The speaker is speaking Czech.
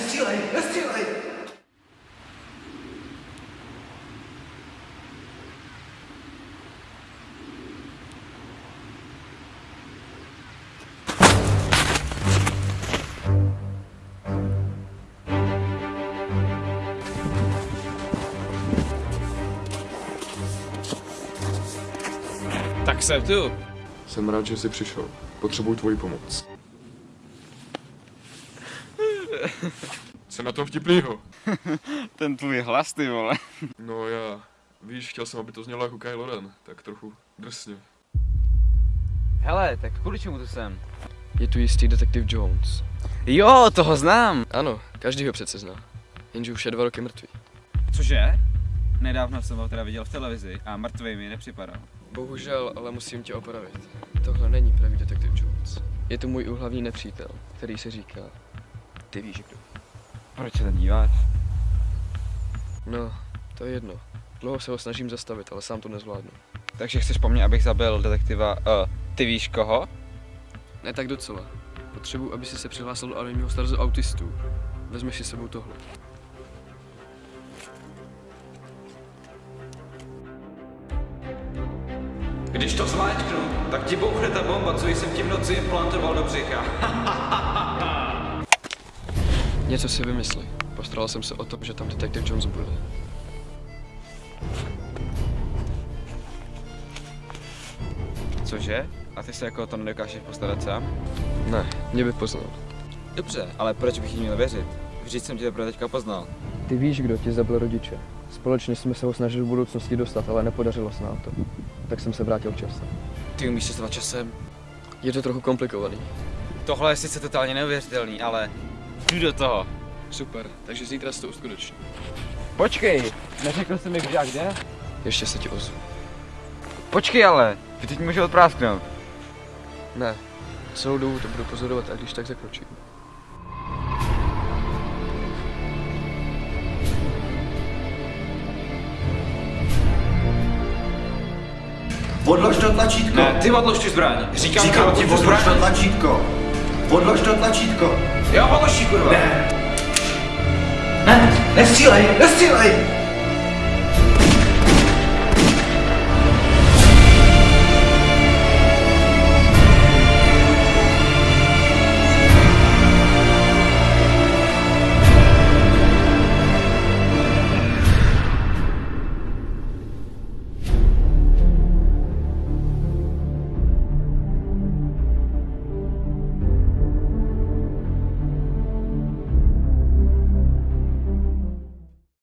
Nestřílej, nestřílej! Tak jsem tu. Jsem rád, že jsi přišel. Potřebuji tvoji pomoc. Co na tom vtipnýho? Ten tvůj hlas, ty vole. No já, víš, chtěl jsem, aby to znělo jako Kylo Ren, tak trochu drsně. Hele, tak kvůli čemu tu jsem? Je tu jistý detektiv Jones. Jo, toho znám. Ano, každý ho přece zná. Jenže už je dva roky mrtvý. Cože? Nedávno jsem ho teda viděl v televizi a mrtvý mi nepřipadal. Bohužel, ale musím tě opravit. Tohle není pravý detektiv Jones. Je to můj hlavní nepřítel, který se říká... Ty víš kdo. Proč se tam díváš? No, to je jedno. Dlouho se ho snažím zastavit, ale sám to nezvládnu. Takže chceš po mně, abych zabil detektiva, uh, ty víš koho? Ne tak docela. Potřebuji, aby si se přihlásil do anonimního starzu autistů. Vezmeš si sebou tohle. Když to zmáčknu, tak ti bouchne ta bomba, co jsem ti v noci implantoval do břicha. Něco si vymysli. Postaral jsem se o to, že tam detektiv Jones bude. Cože? A ty se jako o to nedokážeš postarat sám? Ne, mě by poznal. Dobře, ale proč bych jí měl věřit? Vždyť jsem tě teprve teďka poznal. Ty víš, kdo ti zabil rodiče. Společně jsme se ho snažili v budoucnosti dostat, ale nepodařilo se nám to. Tak jsem se vrátil časem. Ty umíš cestovat časem? Je to trochu komplikovaný. Tohle je sice totálně neuvěřitelný, ale jdu do toho. Super, takže zítra se to uskuteční. Počkej, neřekl jsi mi kdy a kde? Ještě se ti ozvu. Počkej ale, ty teď můžu odprásknout. Ne, celou dobu to budu pozorovat a když tak zakročím. Odlož to tlačítko! Ne, ty odlož tu zbraň. Říkám, Říkám ti ti, odlož to tlačítko! Odlož to tlačítko! Jo, odlož ji, kurva. Ne! Ne, nestřílej, nestřílej!